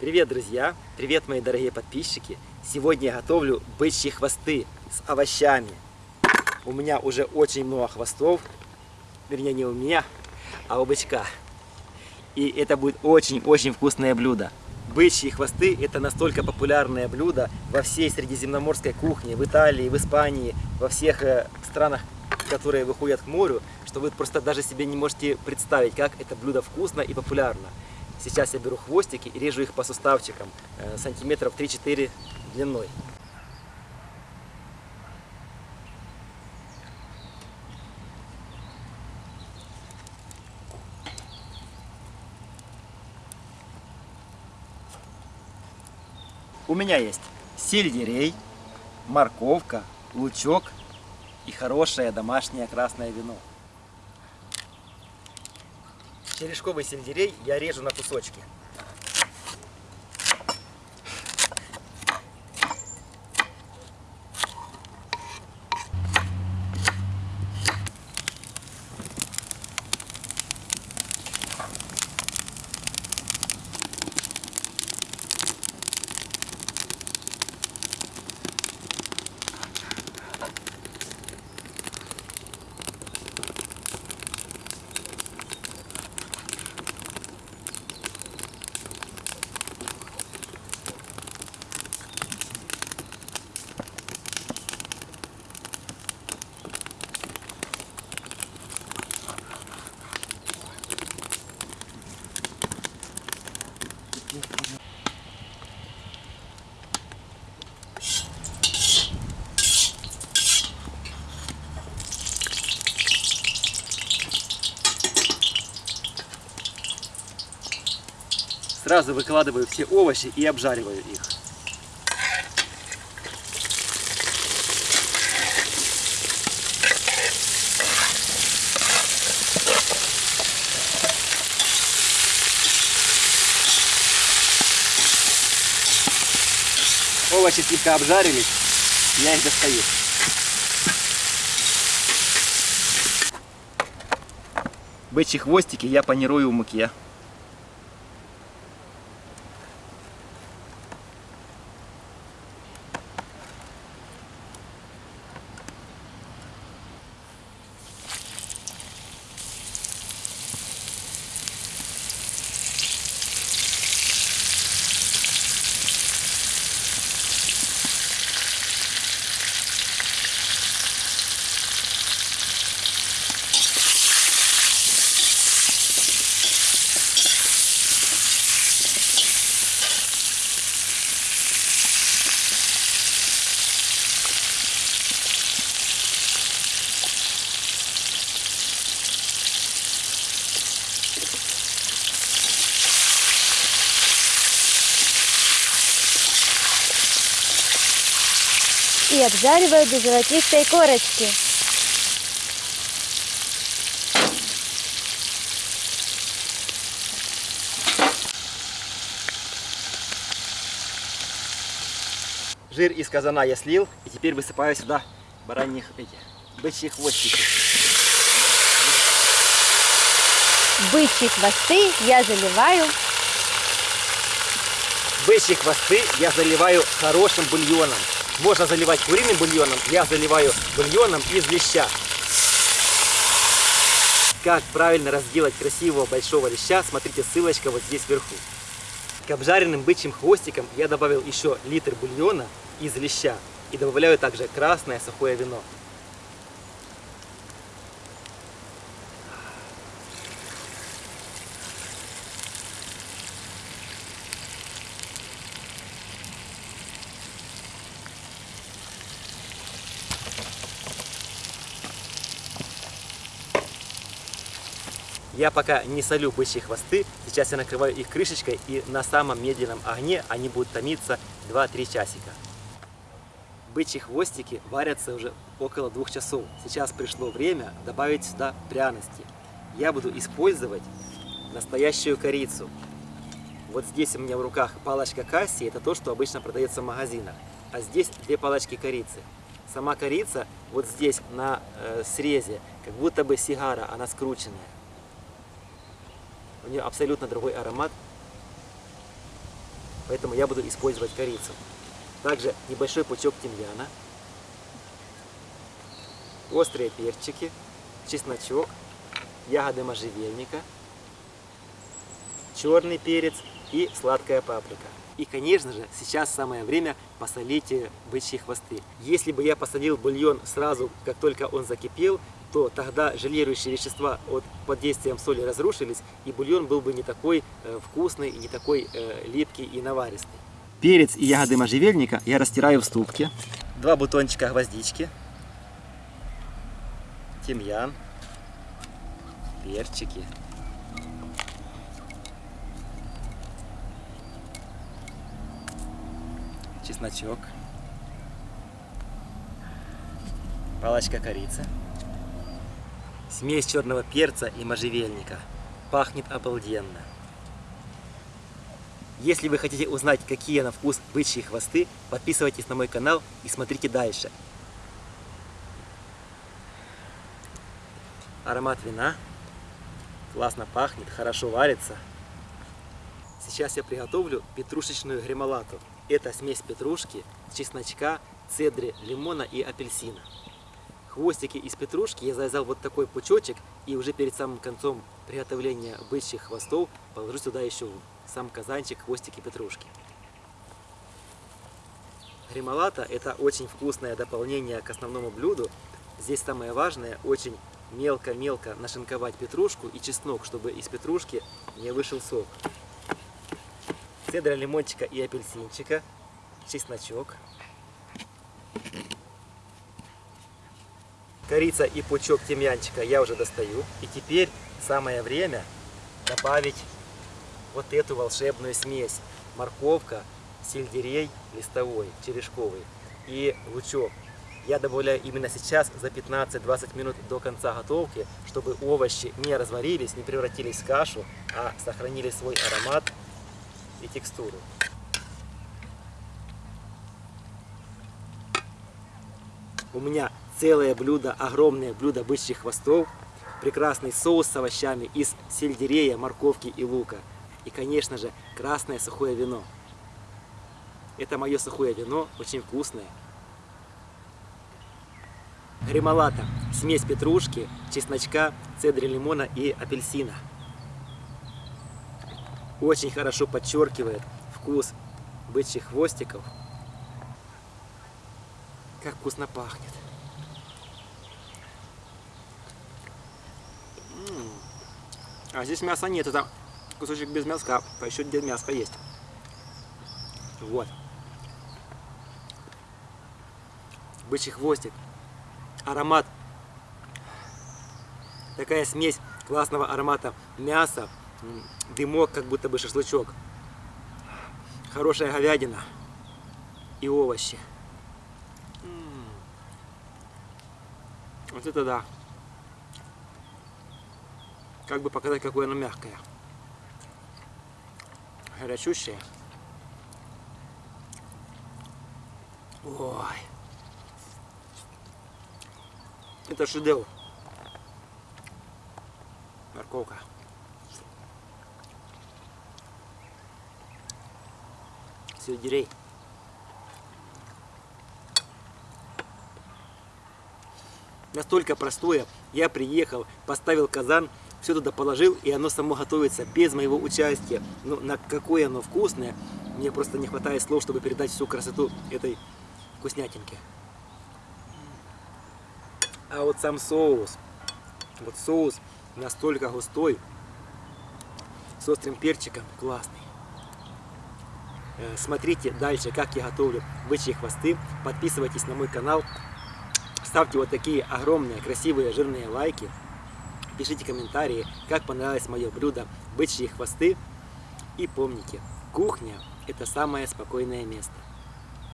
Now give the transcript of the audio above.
Привет, друзья! Привет, мои дорогие подписчики! Сегодня я готовлю бычьи хвосты с овощами. У меня уже очень много хвостов. Вернее, не у меня, а у бычка. И это будет очень-очень вкусное блюдо. Бычьи хвосты – это настолько популярное блюдо во всей средиземноморской кухне, в Италии, в Испании, во всех э, странах, которые выходят к морю, что вы просто даже себе не можете представить, как это блюдо вкусно и популярно. Сейчас я беру хвостики и режу их по суставчикам, э, сантиметров 3-4 длиной. У меня есть сельдерей, морковка, лучок и хорошее домашнее красное вино. Черешковый сельдерей я режу на кусочки. Сразу выкладываю все овощи и обжариваю их. Овощи слегка обжарились, я их достаю. Бычьи хвостики я панирую в муке. И обжариваю до золотистой корочки. Жир из казана я слил, и теперь высыпаю сюда бараньих эти, бычьи хвостики. Бычьи хвосты я заливаю. Бычьи хвосты я заливаю хорошим бульоном. Можно заливать куриным бульоном, я заливаю бульоном из леща. Как правильно разделать красивого большого леща, смотрите, ссылочка вот здесь вверху. К обжаренным бычьим хвостикам я добавил еще литр бульона из леща и добавляю также красное сухое вино. Я пока не солю бычьи хвосты, сейчас я накрываю их крышечкой и на самом медленном огне они будут томиться 2-3 часика. Бычьи хвостики варятся уже около двух часов. Сейчас пришло время добавить сюда пряности. Я буду использовать настоящую корицу. Вот здесь у меня в руках палочка касси, это то, что обычно продается в магазинах. А здесь две палочки корицы. Сама корица вот здесь на э, срезе, как будто бы сигара, она скрученная. У нее абсолютно другой аромат. поэтому я буду использовать корицу. Также небольшой пучок тимьяна, острые перчики, чесночок, ягоды можжевельника, черный перец и сладкая паприка. И, конечно же, сейчас самое время посолить э, бычьи хвосты. Если бы я посолил бульон сразу, как только он закипел, то тогда желирующие вещества от, под действием соли разрушились, и бульон был бы не такой э, вкусный, не такой э, липкий и наваристый. Перец и ягоды можжевельника я растираю в ступке. Два бутончика гвоздички, тимьян, перчики, чесночок, палочка корицы, смесь черного перца и можжевельника. Пахнет обалденно. Если вы хотите узнать, какие на вкус бычьи хвосты, подписывайтесь на мой канал и смотрите дальше. Аромат вина. Классно пахнет, хорошо варится. Сейчас я приготовлю петрушечную гремолату. Это смесь петрушки, чесночка, цедры, лимона и апельсина. Хвостики из петрушки я завязал вот такой пучочек и уже перед самым концом приготовления бычьих хвостов положу сюда еще сам казанчик хвостики петрушки. Гремолата это очень вкусное дополнение к основному блюду. Здесь самое важное очень мелко-мелко нашинковать петрушку и чеснок, чтобы из петрушки не вышел сок. Цедра лимончика и апельсинчика, чесночок, корица и пучок тимьянчика я уже достаю. И теперь самое время добавить вот эту волшебную смесь. Морковка, сельдерей листовой, черешковый и лучок. Я добавляю именно сейчас, за 15-20 минут до конца готовки, чтобы овощи не разварились, не превратились в кашу, а сохранили свой аромат и текстуру. У меня целое блюдо, огромное блюдо бычьих хвостов, прекрасный соус с овощами из сельдерея, морковки и лука. И, конечно же, красное сухое вино. Это мое сухое вино, очень вкусное. Гремолата, смесь петрушки, чесночка, цедри лимона и апельсина. Очень хорошо подчеркивает вкус бычьих хвостиков. Как вкусно пахнет. А здесь мяса нет, это кусочек без мяска, а еще где мяско есть. Вот. Бычий хвостик. Аромат. Такая смесь классного аромата мяса, дымок, как будто бы шашлычок. Хорошая говядина и овощи. Вот это да. Как бы показать, какое оно мягкое. Горячущее. Ой. Это шедевр. Морковка. Сельдерей. Настолько простое. Я приехал, поставил казан, все туда положил, и оно само готовится без моего участия. Но на какое оно вкусное, мне просто не хватает слов, чтобы передать всю красоту этой вкуснятинки. А вот сам соус, вот соус настолько густой, с острым перчиком, классный. Э, Смотрите дальше, как я готовлю бычьи хвосты. Подписывайтесь на мой канал. Ставьте вот такие огромные, красивые, жирные лайки. Пишите комментарии, как понравилось мое блюдо бычьи хвосты. И помните, кухня – это самое спокойное место.